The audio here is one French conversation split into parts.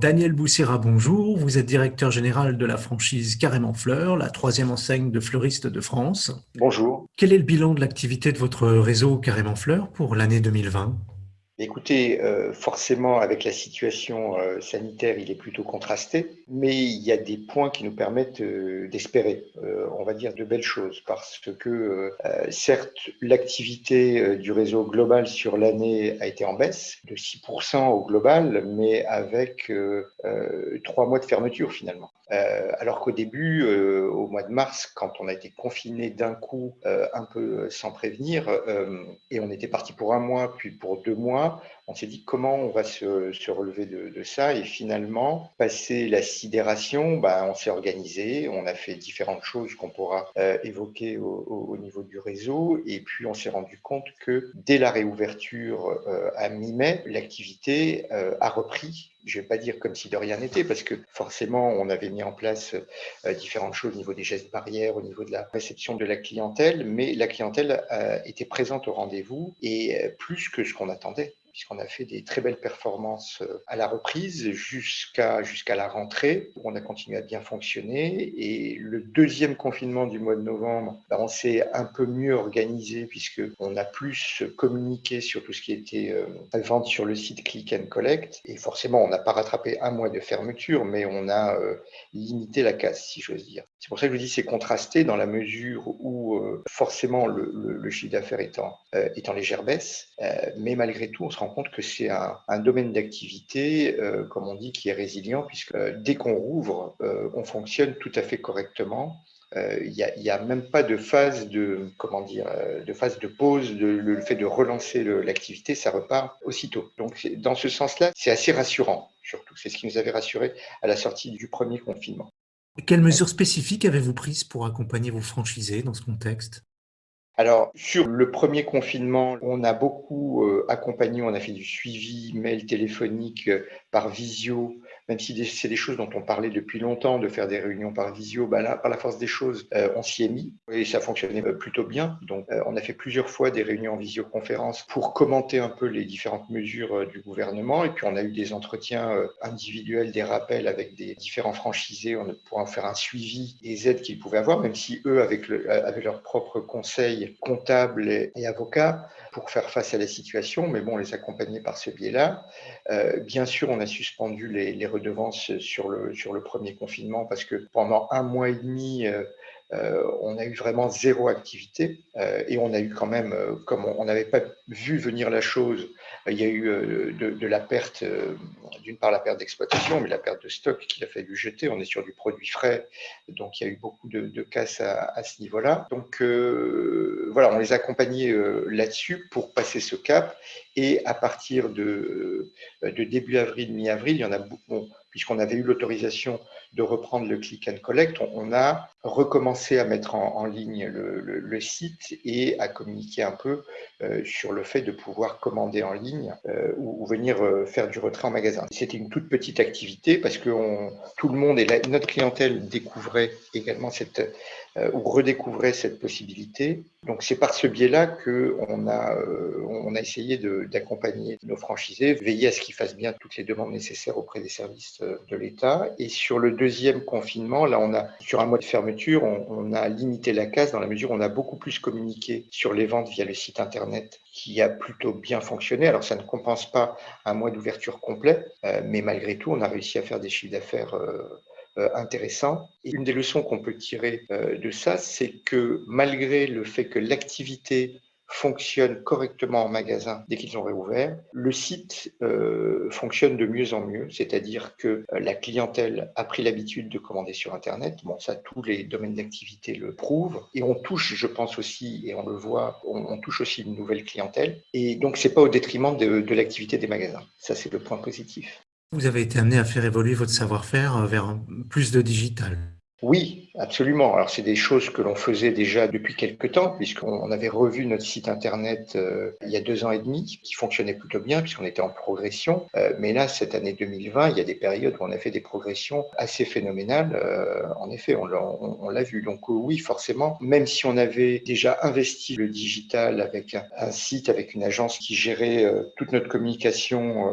Daniel Boussira, bonjour. Vous êtes directeur général de la franchise Carrément Fleur, la troisième enseigne de fleuristes de France. Bonjour. Quel est le bilan de l'activité de votre réseau Carrément Fleur pour l'année 2020 Écoutez, euh, forcément, avec la situation euh, sanitaire, il est plutôt contrasté, mais il y a des points qui nous permettent euh, d'espérer, on va dire, de belles choses, parce que certes, l'activité du réseau global sur l'année a été en baisse, de 6% au global, mais avec trois mois de fermeture finalement. Alors qu'au début, au mois de mars, quand on a été confiné d'un coup, un peu sans prévenir, et on était parti pour un mois, puis pour deux mois, on s'est dit comment on va se, relever de, ça. Et finalement, passé la sidération, bah, on s'est organisé, on a fait différentes choses qu'on pourra euh, évoquer au, niveau du réseau. Et puis, on s'est rendu compte que dès la réouverture euh, à mi-mai, l'activité euh, a repris je ne vais pas dire comme si de rien n'était, parce que forcément, on avait mis en place différentes choses au niveau des gestes barrières, au niveau de la réception de la clientèle, mais la clientèle était présente au rendez-vous et plus que ce qu'on attendait puisqu'on a fait des très belles performances euh, à la reprise jusqu'à jusqu'à la rentrée, où on a continué à bien fonctionner. Et le deuxième confinement du mois de novembre, bah, on s'est un peu mieux organisé, puisqu'on a plus communiqué sur tout ce qui était euh, vente sur le site Click and Collect. Et forcément, on n'a pas rattrapé un mois de fermeture, mais on a euh, limité la casse, si j'ose dire. C'est pour ça que je vous dis c'est contrasté dans la mesure où forcément le, chiffre d'affaires est en légère baisse, mais malgré tout, on se rend compte que c'est un, domaine d'activité, euh, comme on dit, qui est résilient, puisque euh, dès qu'on rouvre, euh, on fonctionne tout à fait correctement. Il n'y a, même pas de phase de, comment dire, de phase de pause, le fait de relancer l'activité, ça repart aussitôt. Donc, dans ce sens-là, c'est assez rassurant, surtout. C'est ce qui nous avait rassuré à la sortie du premier confinement. Quelles mesures spécifiques avez-vous prises pour accompagner vos franchisés dans ce contexte? Alors, sur le premier confinement, on a beaucoup euh, accompagné, on a fait du suivi mail téléphonique euh, par visio même si c'est des choses dont on parlait depuis longtemps, de faire des réunions par visio, bah là, par la force des choses, euh, on s'y est mis et ça fonctionnait euh, plutôt bien. Donc, euh, on a fait plusieurs fois des réunions en visioconférence pour commenter un peu les différentes mesures du gouvernement. Et puis, on a eu des entretiens individuels, des rappels avec des différents franchisés pour en faire un suivi des aides qu'ils pouvaient avoir, même si eux, avec, le, avec leurs propres conseils comptables et avocats, pour faire face à la situation, mais bon, on les accompagnait par ce biais-là. Euh, bien sûr, on a suspendu les, redevances sur le, sur le premier confinement parce que pendant un mois et demi, euh, on a eu vraiment zéro activité euh, et on a eu quand même, euh, comme on n'avait pas vu venir la chose, il y a eu de, la perte, d'une part la perte d'exploitation, mais la perte de stock qu'il a fallu jeter. On est sur du produit frais, donc il y a eu beaucoup de, de casse à, ce niveau-là. Donc voilà, on les a accompagnés là-dessus pour passer ce cap. Et à partir de, de début avril, mi-avril, il y en a beaucoup puisqu'on avait eu l'autorisation de reprendre le click and collect, on, a recommencé à mettre en, ligne le, site et à communiquer un peu euh, sur le fait de pouvoir commander en ligne euh, ou, venir euh, faire du retrait en magasin. C'était une toute petite activité parce que tout le monde et notre clientèle découvrait également cette ou redécouvrait cette possibilité. Donc c'est par ce biais-là qu'on a, on a essayé d'accompagner nos franchisés, veiller à ce qu'ils fassent bien toutes les demandes nécessaires auprès des services de l'État. Et sur le deuxième confinement, là, on a, sur un mois de fermeture, on, a limité la casse dans la mesure où on a beaucoup plus communiqué sur les ventes via le site Internet qui a plutôt bien fonctionné. Alors, ça ne compense pas un mois d'ouverture complet, euh, mais malgré tout, on a réussi à faire des chiffres d'affaires euh, euh, intéressants. Et une des leçons qu'on peut tirer de ça, c'est que malgré le fait que l'activité fonctionne correctement en magasin dès qu'ils ont réouvert. Le site euh, fonctionne de mieux en mieux, c'est-à-dire que euh, la clientèle a pris l'habitude de commander sur Internet. Bon, ça, tous les domaines d'activité le prouvent. Et on touche, je pense aussi, et on le voit, on, touche aussi une nouvelle clientèle. Et donc, c'est pas au détriment de, de l'activité des magasins. Ça, c'est le point positif. Vous avez été amené à faire évoluer votre savoir-faire vers plus de digital. Oui, absolument. Alors c'est des choses que l'on faisait déjà depuis quelques temps, puisqu'on avait revu notre site internet euh, il y a deux ans et demi, qui fonctionnait plutôt bien, puisqu'on était en progression. Euh, mais là, cette année 2020, il y a des périodes où on a fait des progressions assez phénoménales. Euh, en effet, on l'a vu. Donc oui, forcément, même si on avait déjà investi le digital avec un, un site, avec une agence qui gérait toute notre communication,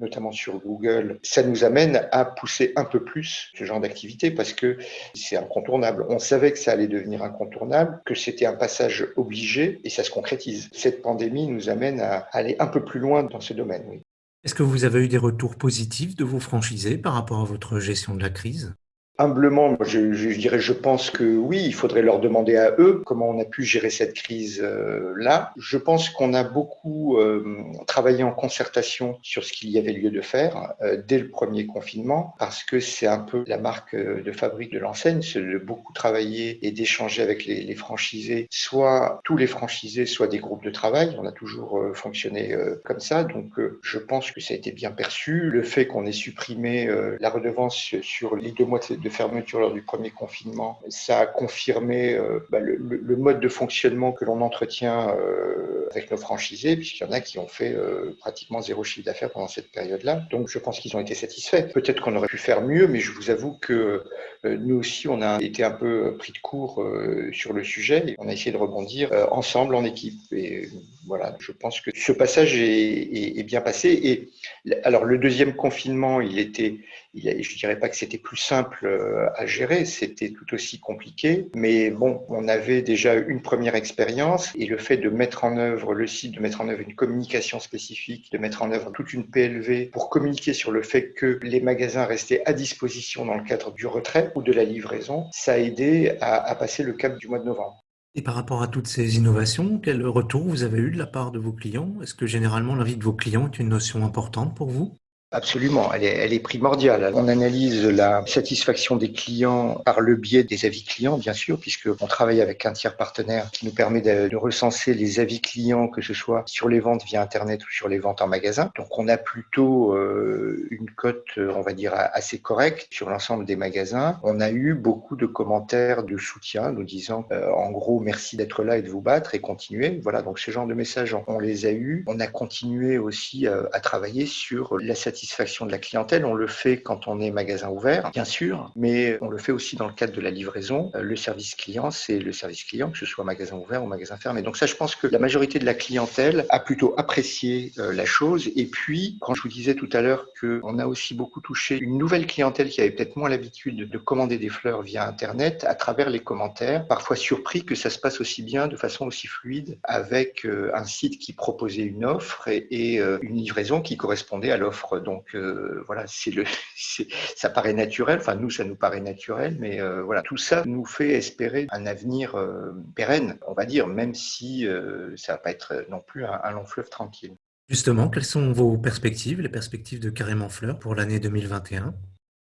notamment sur Google, ça nous amène à pousser un peu plus ce genre d'activité, parce que c'est incontournable. On savait que ça allait devenir incontournable, que c'était un passage obligé et ça se concrétise. Cette pandémie nous amène à aller un peu plus loin dans ce domaine. Est-ce que vous avez eu des retours positifs de vos franchisés par rapport à votre gestion de la crise? Humblement, je, je, dirais, je pense que oui, il faudrait leur demander à eux comment on a pu gérer cette crise-là. je pense qu'on a beaucoup euh, travaillé en concertation sur ce qu'il y avait lieu de faire euh, dès le premier confinement, parce que c'est un peu la marque euh, de fabrique de l'enseigne, c'est de beaucoup travailler et d'échanger avec les, les, franchisés, soit tous les franchisés, soit des groupes de travail. On a toujours fonctionné comme ça, donc je pense que ça a été bien perçu. Le fait qu'on ait supprimé la redevance sur les deux mois de fermeture lors du premier confinement, ça a confirmé euh, bah, le, mode de fonctionnement que l'on entretient euh, avec nos franchisés, puisqu'il y en a qui ont fait euh, pratiquement zéro chiffre d'affaires pendant cette période-là. Donc je pense qu'ils ont été satisfaits. Peut-être qu'on aurait pu faire mieux, mais je vous avoue que nous aussi, on a été un peu pris de court sur le sujet et on a essayé de rebondir ensemble en équipe. Voilà, je pense que ce passage est, bien passé. Et alors le deuxième confinement, il était, je dirais pas que c'était plus simple euh, à gérer, c'était tout aussi compliqué. Mais bon, on avait déjà une première expérience et le fait de mettre en œuvre le site, de mettre en œuvre une communication spécifique, de mettre en œuvre toute une PLV pour communiquer sur le fait que les magasins restaient à disposition dans le cadre du retrait ou de la livraison, ça a aidé à passer le cap du mois de novembre. Et par rapport à toutes ces innovations, quel retour vous avez eu de la part de vos clients? Est-ce que généralement l'envie de vos clients est une notion importante pour vous? Absolument, elle est, elle est, primordiale. On analyse la satisfaction des clients par le biais des avis clients, bien sûr, puisqu'on travaille avec un tiers partenaire qui nous permet de, recenser les avis clients, que ce soit sur les ventes via Internet ou sur les ventes en magasin. Donc on a plutôt euh, une cote, on va dire, assez correcte sur l'ensemble des magasins. On a eu beaucoup de commentaires de soutien nous disant, euh, en gros, merci d'être là et de vous battre et continuer. Voilà, donc ce genre de messages, on les a eus. On a continué aussi euh, à travailler sur la satisfaction satisfaction de la clientèle. On le fait quand on est magasin ouvert, bien sûr, mais on le fait aussi dans le cadre de la livraison. Euh, le service client, c'est le service client, que ce soit magasin ouvert ou magasin fermé. Donc ça, je pense que la majorité de la clientèle a plutôt apprécié euh, la chose. Et puis, quand je vous disais tout à l'heure qu'on a aussi beaucoup touché une nouvelle clientèle qui avait peut-être moins l'habitude de commander des fleurs via Internet, à travers les commentaires, parfois surpris que ça se passe aussi bien, de façon aussi fluide, avec euh, un site qui proposait une offre et, une livraison qui correspondait à l'offre donc euh, voilà, c'est le, ça paraît naturel. Enfin nous, ça nous paraît naturel, mais euh, voilà, tout ça nous fait espérer un avenir euh, pérenne, on va dire, même si ça va pas être non plus un, un long fleuve tranquille. Justement, quelles sont vos perspectives, les perspectives de Carrément Fleur pour l'année 2021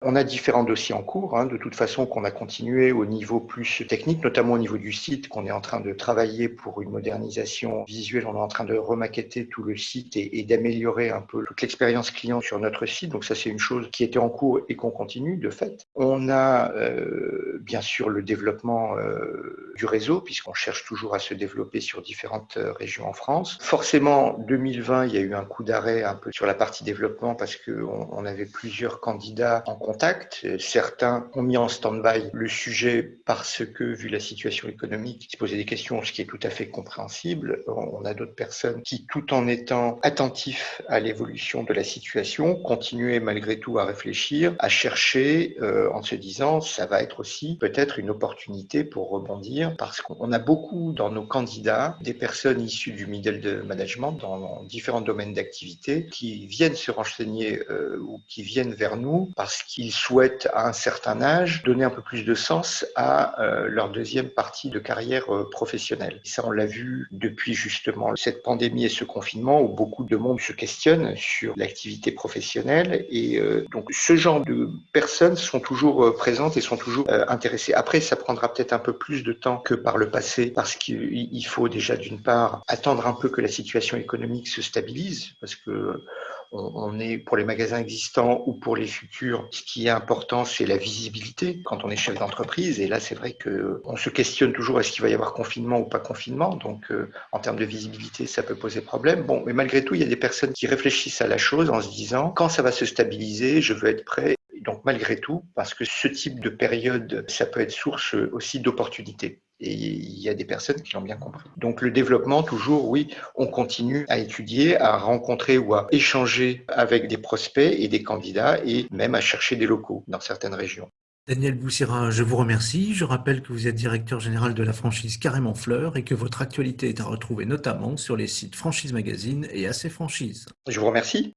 on a différents dossiers en cours, hein, de toute façon qu'on a continué au niveau plus technique, notamment au niveau du site, qu'on est en train de travailler pour une modernisation visuelle. On est en train de remaqueter tout le site et, d'améliorer un peu toute l'expérience client sur notre site. Donc ça, c'est une chose qui était en cours et qu'on continue de fait. On a euh, bien sûr le développement euh, du réseau, puisqu'on cherche toujours à se développer sur différentes euh, régions en France. Forcément, 2020, il y a eu un coup d'arrêt un peu sur la partie développement parce qu'on on avait plusieurs candidats en contact. Certains ont mis en stand-by le sujet parce que, vu la situation économique, se posaient des questions, ce qui est tout à fait compréhensible. On a d'autres personnes qui, tout en étant attentifs à l'évolution de la situation, continuaient malgré tout à réfléchir, à chercher, euh, en se disant, ça va être aussi peut-être une opportunité pour rebondir, parce qu'on a beaucoup dans nos candidats des personnes issues du middle de management dans différents domaines d'activité qui viennent se renseigner euh, ou qui viennent vers nous parce qu'ils ils souhaitent à un certain âge donner un peu plus de sens à euh, leur deuxième partie de carrière euh, professionnelle. Ça, on l'a vu depuis justement cette pandémie et ce confinement où beaucoup de monde se questionne sur l'activité professionnelle. Et euh, donc, ce genre de personnes sont toujours présentes et sont toujours intéressées. Après, ça prendra peut-être un peu plus de temps que par le passé parce qu'il faut déjà d'une part attendre un peu que la situation économique se stabilise parce que on, est pour les magasins existants ou pour les futurs. Ce qui est important, c'est la visibilité quand on est chef d'entreprise. Et là, c'est vrai que on se questionne toujours est-ce qu'il va y avoir confinement ou pas confinement? Donc, euh, en termes de visibilité, ça peut poser problème. Bon, mais malgré tout, il y a des personnes qui réfléchissent à la chose en se disant quand ça va se stabiliser, je veux être prêt. Donc, malgré tout, parce que ce type de période, ça peut être source aussi d'opportunités. Et il y a des personnes qui l'ont bien compris. Donc le développement, toujours, oui, on continue à étudier, à rencontrer ou à échanger avec des prospects et des candidats et même à chercher des locaux dans certaines régions. Daniel Boussira, je vous remercie. Je rappelle que vous êtes directeur général de la franchise Carrément Fleur et que votre actualité est à retrouver notamment sur les sites Franchise Magazine et AC Franchise. Je vous remercie.